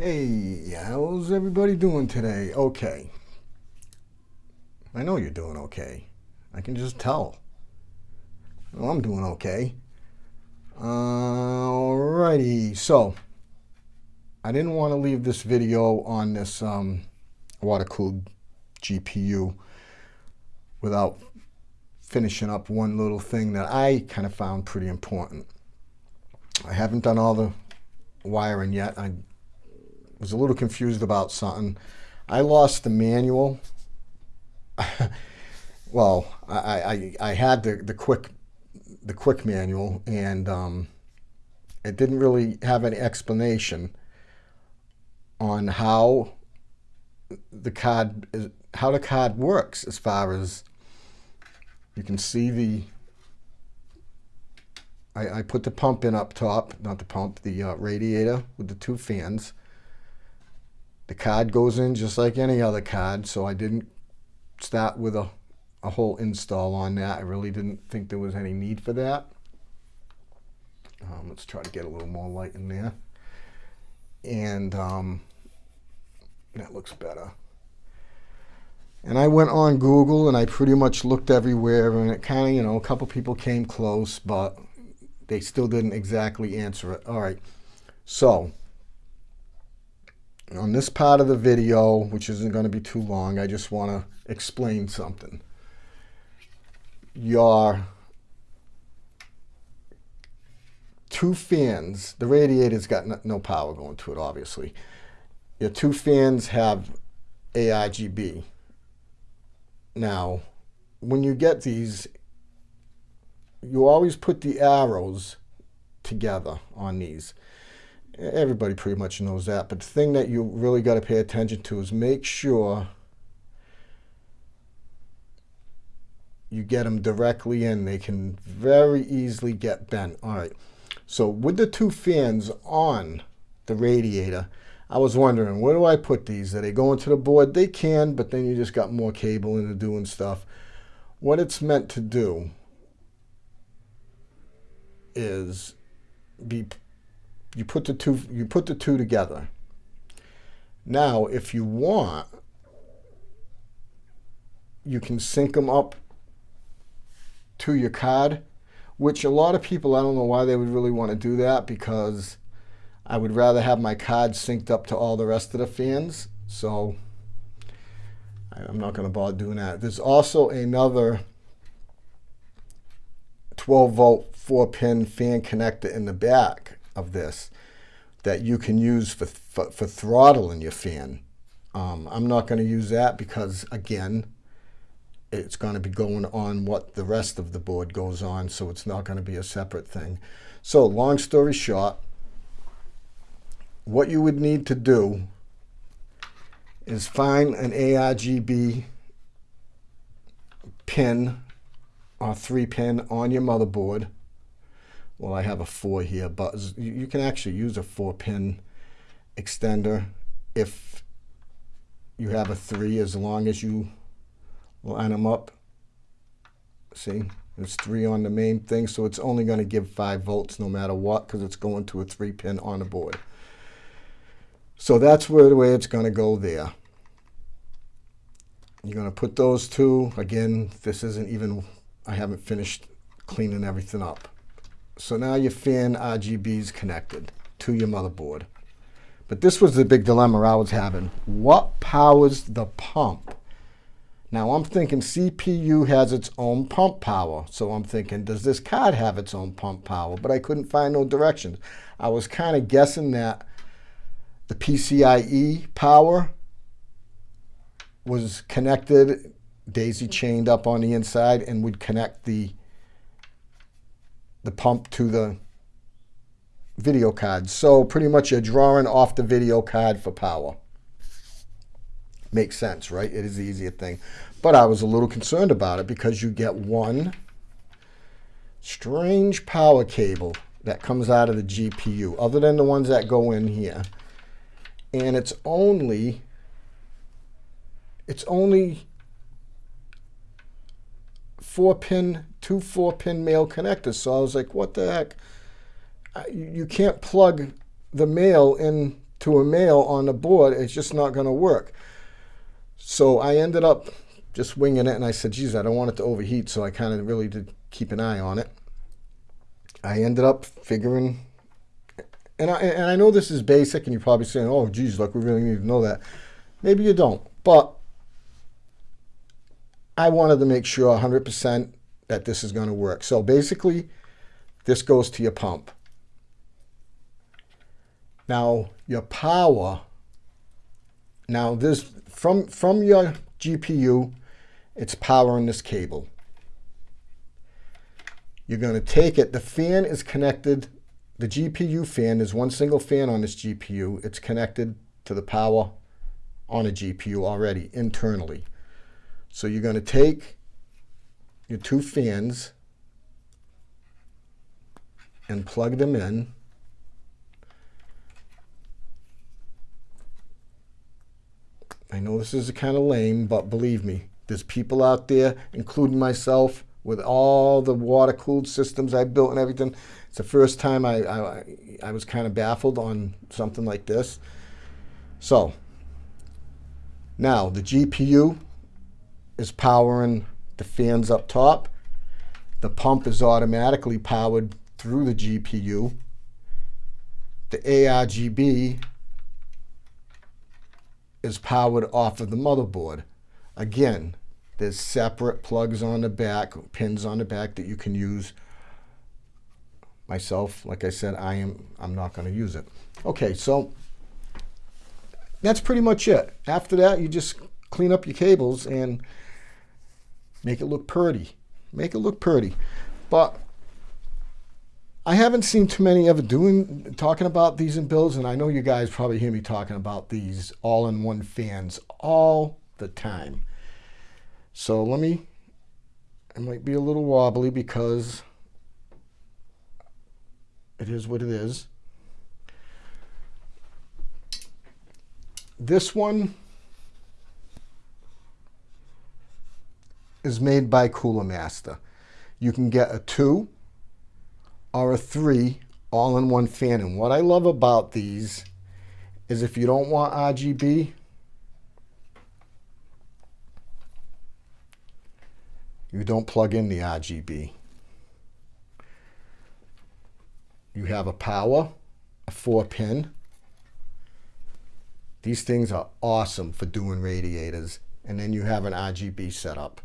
Hey, how's everybody doing today? Okay. I know you're doing okay. I can just tell. Well, I'm doing okay. Alrighty, so I didn't want to leave this video on this um, water-cooled GPU without finishing up one little thing that I kind of found pretty important. I haven't done all the wiring yet. I was a little confused about something. I lost the manual. well, I, I, I had the, the quick the quick manual and um, it didn't really have any explanation on how the card how the card works as far as you can see the I, I put the pump in up top, not the pump, the uh, radiator with the two fans. The card goes in just like any other card, so I didn't start with a, a whole install on that. I really didn't think there was any need for that. Um, let's try to get a little more light in there. And um, that looks better. And I went on Google and I pretty much looked everywhere and it kind of, you know, a couple people came close, but they still didn't exactly answer it. All right. So on this part of the video, which isn't going to be too long, I just want to explain something. Your two fans, the radiator's got no power going to it, obviously. Your two fans have ARGB. Now, when you get these, you always put the arrows together on these everybody pretty much knows that. But the thing that you really got to pay attention to is make sure you get them directly in. They can very easily get bent. All right. So with the two fans on the radiator, I was wondering, where do I put these? Are they going to the board? They can, but then you just got more cable into doing stuff. What it's meant to do is be you put the two you put the two together. Now, if you want, you can sync them up to your card, which a lot of people, I don't know why they would really want to do that because I would rather have my card synced up to all the rest of the fans. So I'm not going to bother doing that. There's also another 12 volt 4 pin fan connector in the back of this that you can use for, for, for throttling your fan. Um, I'm not going to use that because, again, it's going to be going on what the rest of the board goes on, so it's not going to be a separate thing. So long story short, what you would need to do is find an ARGB pin or three pin on your motherboard well, I have a four here, but you can actually use a four pin extender if you have a three, as long as you line them up. See, there's three on the main thing, so it's only going to give five volts no matter what, because it's going to a three pin on the board. So that's where the way it's going to go there. You're going to put those two, again, this isn't even, I haven't finished cleaning everything up. So now your fan RGB is connected to your motherboard. But this was the big dilemma I was having. What powers the pump? Now I'm thinking CPU has its own pump power. So I'm thinking, does this card have its own pump power? But I couldn't find no directions. I was kind of guessing that the PCIe power was connected, daisy chained up on the inside, and would connect the the pump to the video card. So pretty much you're drawing off the video card for power. Makes sense, right? It is the easier thing. But I was a little concerned about it because you get one strange power cable that comes out of the GPU, other than the ones that go in here. And it's only, it's only four pin, two four pin male connectors. So I was like, what the heck? You can't plug the male into a male on the board, it's just not going to work. So I ended up just winging it, and I said, geez, I don't want it to overheat, so I kind of really did keep an eye on it. I ended up figuring, and I, and I know this is basic, and you're probably saying, oh, geez, look, we really need to know that. Maybe you don't, but I wanted to make sure 100% that this is going to work. So basically, this goes to your pump. Now, your power, now this from, from your GPU, it's powering this cable. You're going to take it, the fan is connected, the GPU fan, is one single fan on this GPU. It's connected to the power on a GPU already internally. So you're going to take your two fans and plug them in. I know this is kind of lame, but believe me, there's people out there, including myself, with all the water-cooled systems I built and everything. It's the first time I, I, I was kind of baffled on something like this. So, now the GPU is powering the fans up top. The pump is automatically powered through the GPU. The ARGB is powered off of the motherboard. Again, there's separate plugs on the back, pins on the back that you can use. Myself, like I said, I am I'm not going to use it. Okay, so that's pretty much it. After that, you just clean up your cables and make it look pretty. Make it look pretty. But I haven't seen too many ever doing talking about these in builds, and I know you guys probably hear me talking about these all-in-one fans all the time. So let me, it might be a little wobbly because it is what it is. This one is made by Cooler Master. You can get a two or a three all-in-one fan. And what I love about these is if you don't want RGB, you don't plug in the RGB. You have a power, a four pin. These things are awesome for doing radiators. And then you have an RGB setup.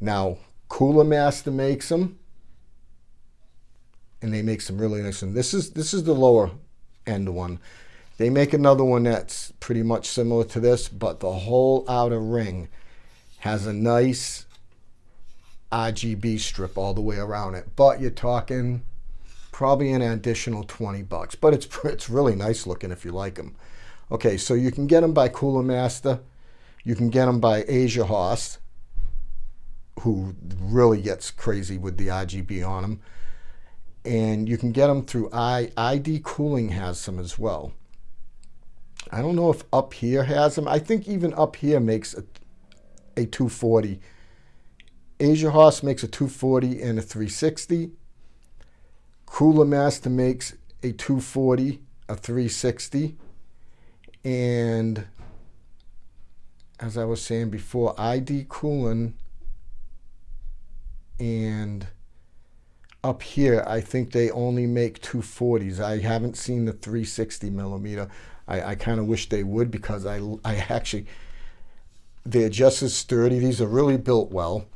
Now, Cooler Master makes them, and they make some really nice ones. This is this is the lower end one. They make another one that's pretty much similar to this, but the whole outer ring has a nice RGB strip all the way around it. But you're talking probably an additional 20 bucks. But it's it's really nice looking if you like them. Okay, so you can get them by Cooler Master. You can get them by AsiaHorse who really gets crazy with the RGB on them. And you can get them through I, ID Cooling has some as well. I don't know if upHere has them. I think even upHere makes a, a 240. AsiaHorse makes a 240 and a 360. Cooler Master makes a 240, a 360. And as I was saying before, ID Cooling and upHere, I think they only make 240s. I haven't seen the 360 millimeter. I, I kind of wish they would because I, I actually, they're just as sturdy. These are really built well.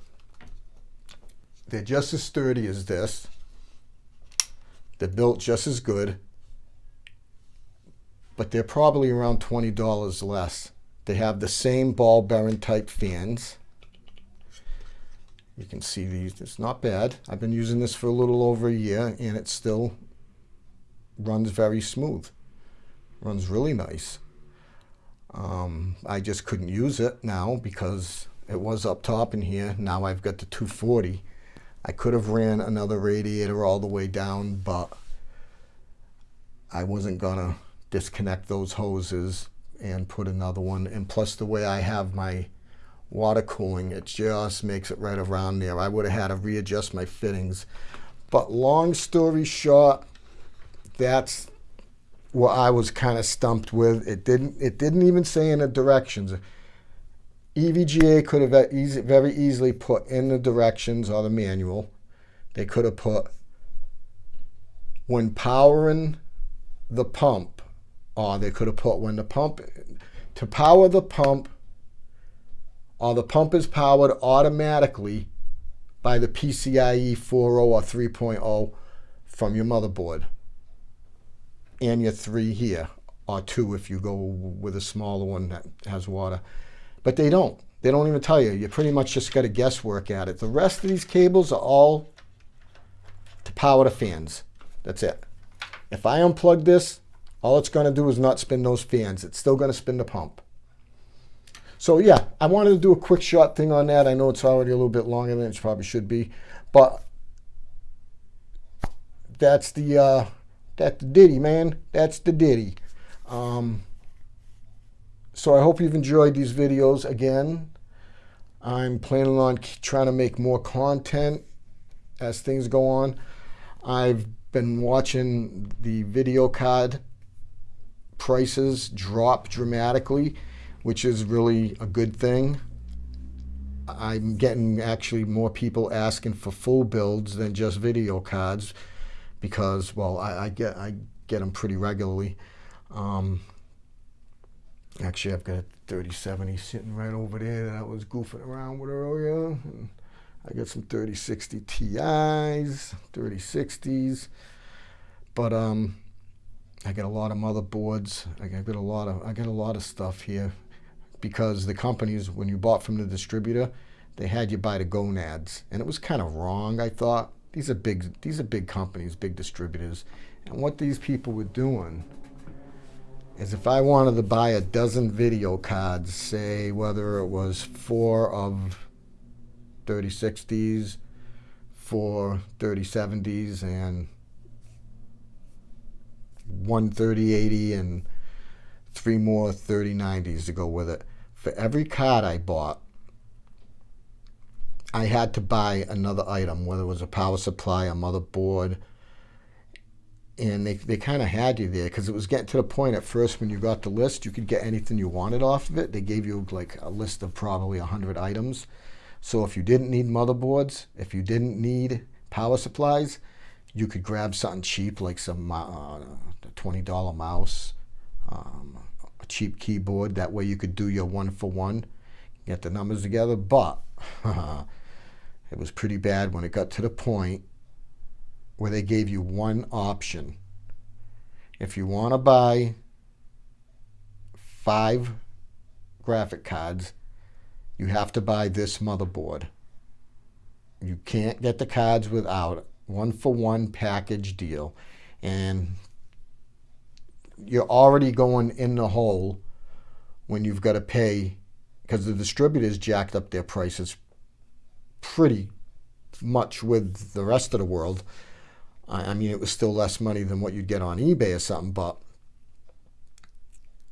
They're just as sturdy as this. They're built just as good, but they're probably around $20 less. They have the same ball bearing type fans. You can see these, it's not bad. I've been using this for a little over a year and it still runs very smooth. Runs really nice. Um, I just couldn't use it now because it was up top in here. Now I've got the 240. I could have ran another radiator all the way down, but I wasn't gonna disconnect those hoses and put another one. And plus the way I have my water cooling. It just makes it right around there. I would have had to readjust my fittings. But long story short, that's what I was kind of stumped with. It didn't. It didn't even say in the directions. EVGA could have very easily put in the directions or the manual. They could have put when powering the pump, or they could have put when the pump to power the pump, or the pump is powered automatically by the PCIe 4.0 or 3.0 from your motherboard and your three here, or two if you go with a smaller one that has water. But they don't. They don't even tell you. You pretty much just got to guesswork at it. The rest of these cables are all to power the fans. That's it. If I unplug this, all it's going to do is not spin those fans. It's still going to spin the pump. So yeah, I wanted to do a quick shot thing on that. I know it's already a little bit longer than it probably should be, but that's the uh, that's the ditty, man. That's the ditty. Um, so I hope you've enjoyed these videos again. I'm planning on trying to make more content as things go on. I've been watching the video card prices drop dramatically, which is really a good thing. I'm getting actually more people asking for full builds than just video cards because, well, I, I get I get them pretty regularly. Um, actually, I've got a 3070 sitting right over there that I was goofing around with earlier. And I got some 3060 Ti's, 3060s, but um, I got a lot of motherboards. I got a lot of I got a lot of stuff here because the companies when you bought from the distributor, they had you buy the gonads, and it was kind of wrong. I thought these are big these are big companies, big distributors, and what these people were doing is if I wanted to buy a dozen video cards, say whether it was four of 3060s, four 3070s, and one 3080 and three more 3090s to go with it. For every card I bought, I had to buy another item, whether it was a power supply, a motherboard, and they, they kind of had you there because it was getting to the point at first when you got the list, you could get anything you wanted off of it. They gave you like a list of probably 100 items. So if you didn't need motherboards, if you didn't need power supplies, you could grab something cheap like some uh, $20 mouse, um, cheap keyboard. That way you could do your one for one, get the numbers together. But it was pretty bad when it got to the point where they gave you one option. If you want to buy five graphic cards, you have to buy this motherboard. You can't get the cards without one for one package deal. And you're already going in the hole when you've got to pay because the distributors jacked up their prices pretty much with the rest of the world. I mean, it was still less money than what you'd get on eBay or something, but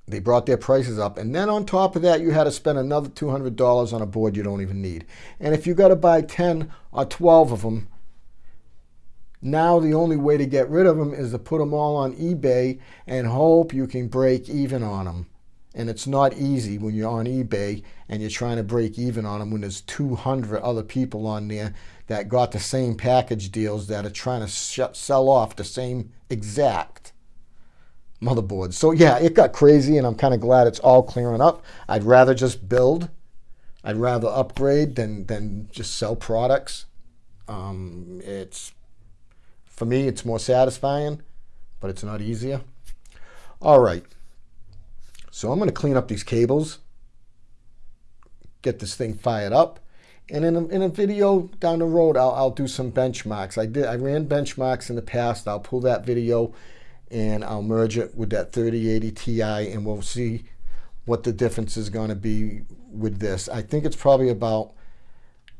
they brought their prices up. And then on top of that, you had to spend another $200 on a board you don't even need. And if you got to buy 10 or 12 of them, now the only way to get rid of them is to put them all on eBay and hope you can break even on them. And it's not easy when you're on eBay and you're trying to break even on them when there's 200 other people on there that got the same package deals that are trying to sell off the same exact motherboards. So yeah, it got crazy and I'm kind of glad it's all clearing up. I'd rather just build. I'd rather upgrade than, than just sell products. Um, it's For me, it's more satisfying, but it's not easier. All right. So I'm going to clean up these cables, get this thing fired up, and in a, in a video down the road, I'll, I'll do some benchmarks. I did I ran benchmarks in the past. I'll pull that video and I'll merge it with that 3080 Ti and we'll see what the difference is going to be with this. I think it's probably about,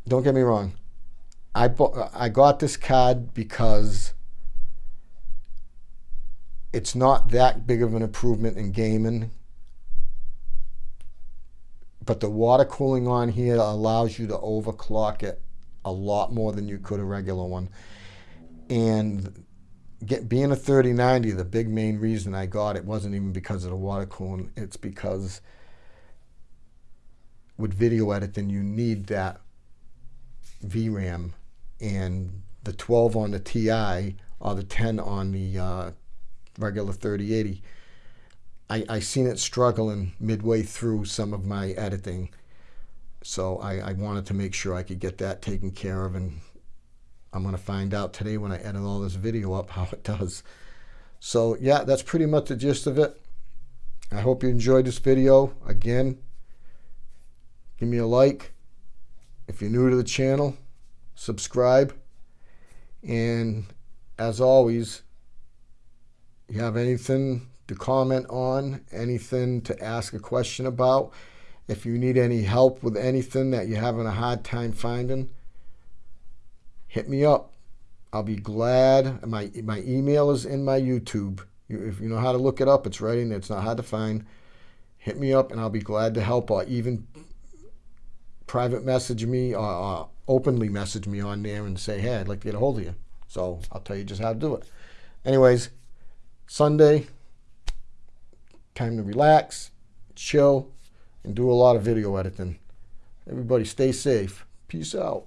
don't get me wrong, I, bought, I got this card because it's not that big of an improvement in gaming but the water cooling on here allows you to overclock it a lot more than you could a regular one. And get being a 3090, the big main reason I got it wasn't even because of the water cooling. It's because with video editing, you need that VRAM, and the 12 on the TI or the 10 on the uh, regular 3080. I, I seen it struggling midway through some of my editing, so I, I wanted to make sure I could get that taken care of, and I'm going to find out today when I edit all this video up how it does. So yeah, that's pretty much the gist of it. I hope you enjoyed this video. Again, give me a like. If you're new to the channel, subscribe. And as always, you have anything to comment on, anything to ask a question about, if you need any help with anything that you're having a hard time finding, hit me up. I'll be glad. My, my email is in my YouTube. If you know how to look it up, it's right in there. It's not hard to find. Hit me up and I'll be glad to help or even private message me or, or openly message me on there and say, hey, I'd like to get a hold of you. So I'll tell you just how to do it. Anyways, Sunday, time to relax, chill, and do a lot of video editing. Everybody stay safe. Peace out.